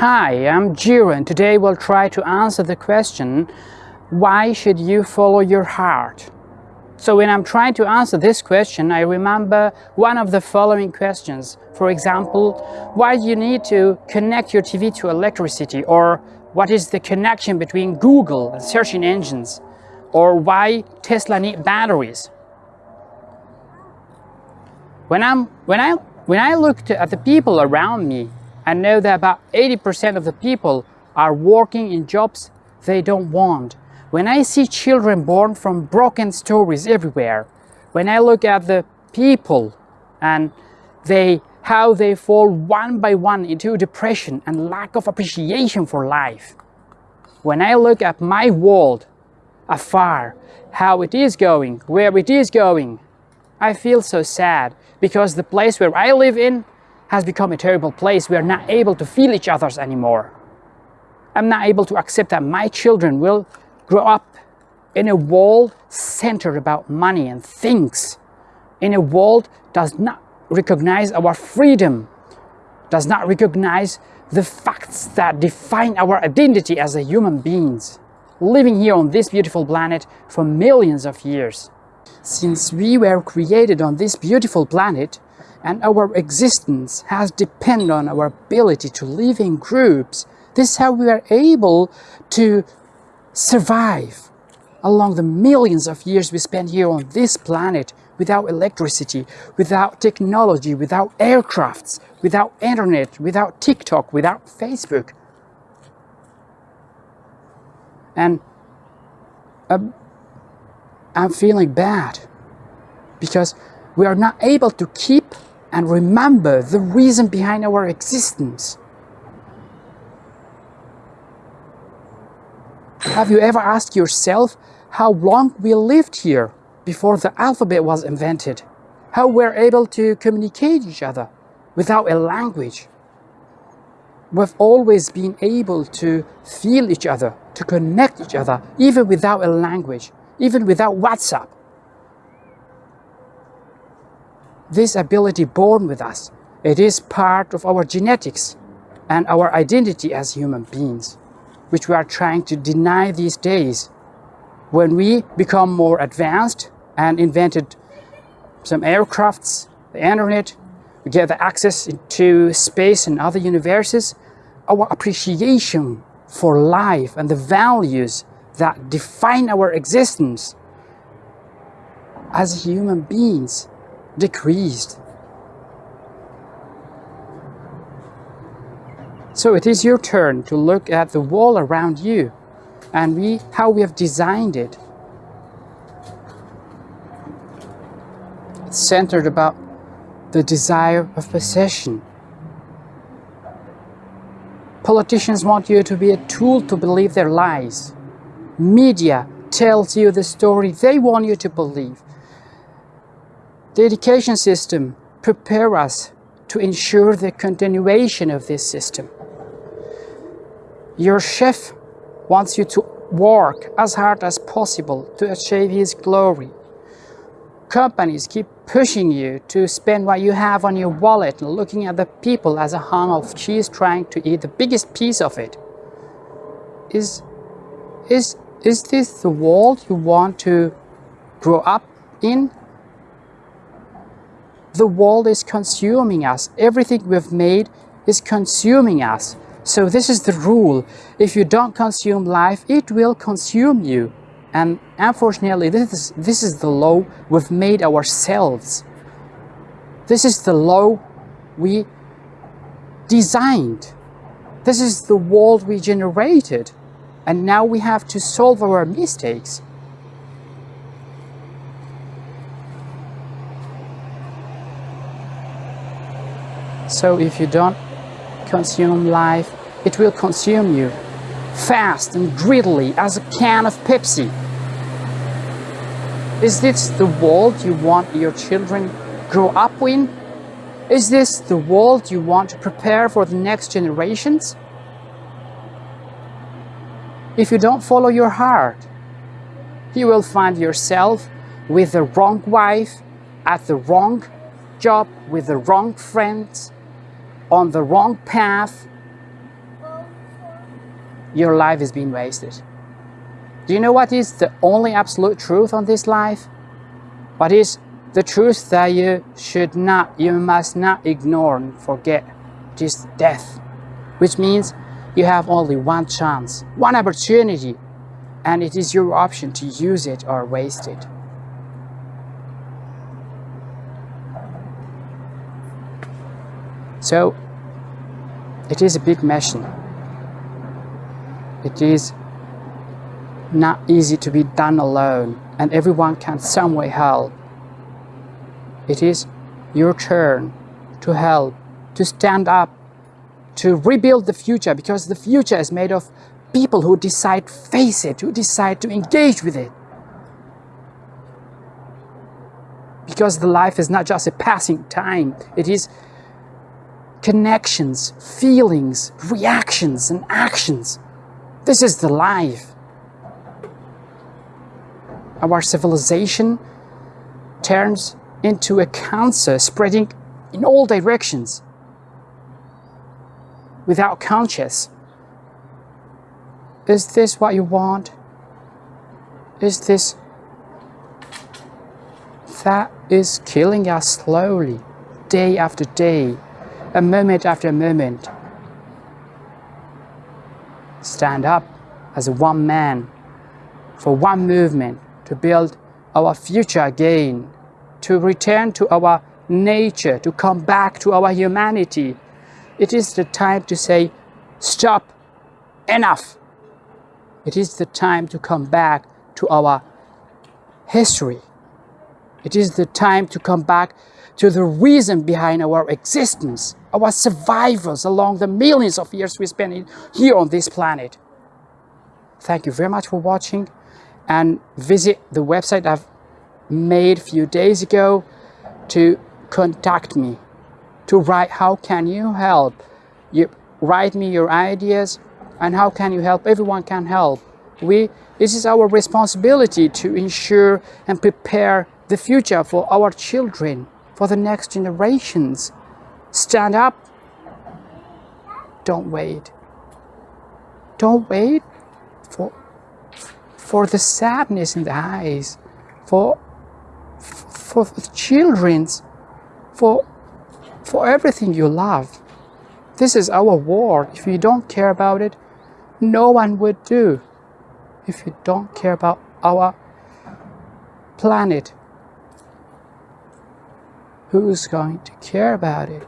Hi, I'm Jiro and today we'll try to answer the question why should you follow your heart? So when I'm trying to answer this question, I remember one of the following questions. For example, why do you need to connect your TV to electricity? Or what is the connection between Google and searching engines? Or why Tesla need batteries? When, I'm, when, I, when I looked at the people around me, I know that about 80% of the people are working in jobs they don't want. When I see children born from broken stories everywhere, when I look at the people and they, how they fall one by one into depression and lack of appreciation for life, when I look at my world afar, how it is going, where it is going, I feel so sad because the place where I live in has become a terrible place. We are not able to feel each other's anymore. I'm not able to accept that my children will grow up in a world centered about money and things, in a world does not recognize our freedom, does not recognize the facts that define our identity as a human beings, living here on this beautiful planet for millions of years. Since we were created on this beautiful planet, and our existence has depended on our ability to live in groups. This is how we are able to survive along the millions of years we spent here on this planet without electricity, without technology, without aircrafts, without internet, without TikTok, without Facebook. And uh, I'm feeling bad because we are not able to keep and remember the reason behind our existence. Have you ever asked yourself how long we lived here before the alphabet was invented? How we're able to communicate each other without a language? We've always been able to feel each other, to connect each other, even without a language, even without WhatsApp. This ability born with us. It is part of our genetics and our identity as human beings, which we are trying to deny these days. When we become more advanced and invented some aircrafts, the internet, we get the access to space and other universes, our appreciation for life and the values that define our existence as human beings decreased. So it is your turn to look at the wall around you and we, how we have designed it. It's centered about the desire of possession. Politicians want you to be a tool to believe their lies. Media tells you the story they want you to believe. The education system prepare us to ensure the continuation of this system. Your chef wants you to work as hard as possible to achieve his glory. Companies keep pushing you to spend what you have on your wallet looking at the people as a hunk of cheese trying to eat the biggest piece of it. Is, is, is this the world you want to grow up in the world is consuming us. Everything we've made is consuming us. So this is the rule. If you don't consume life, it will consume you. And unfortunately, this is, this is the law we've made ourselves. This is the law we designed. This is the world we generated. And now we have to solve our mistakes. So if you don't consume life, it will consume you fast and greedily as a can of Pepsi. Is this the world you want your children grow up in? Is this the world you want to prepare for the next generations? If you don't follow your heart, you will find yourself with the wrong wife, at the wrong job, with the wrong friends, on the wrong path your life is being wasted. Do you know what is the only absolute truth on this life? What is the truth that you should not, you must not ignore and forget? Is death, which means you have only one chance, one opportunity, and it is your option to use it or waste it. So, it is a big mission. It is not easy to be done alone and everyone can some way help. It is your turn to help, to stand up, to rebuild the future because the future is made of people who decide to face it, who decide to engage with it. Because the life is not just a passing time, it is connections, feelings, reactions, and actions. This is the life. Our civilization turns into a cancer spreading in all directions without conscience. Is this what you want? Is this that is killing us slowly, day after day, a moment after a moment. Stand up as one man for one movement to build our future again, to return to our nature, to come back to our humanity. It is the time to say, stop, enough. It is the time to come back to our history. It is the time to come back to the reason behind our existence, our survivals along the millions of years we spent here on this planet. Thank you very much for watching and visit the website I've made a few days ago to contact me, to write how can you help. You write me your ideas and how can you help. Everyone can help. We, this is our responsibility to ensure and prepare the future for our children, for the next generations. Stand up. Don't wait. Don't wait for, for the sadness in the eyes, for, for the children's, for, for everything you love. This is our war. If you don't care about it, no one would do. If you don't care about our planet, who's going to care about it?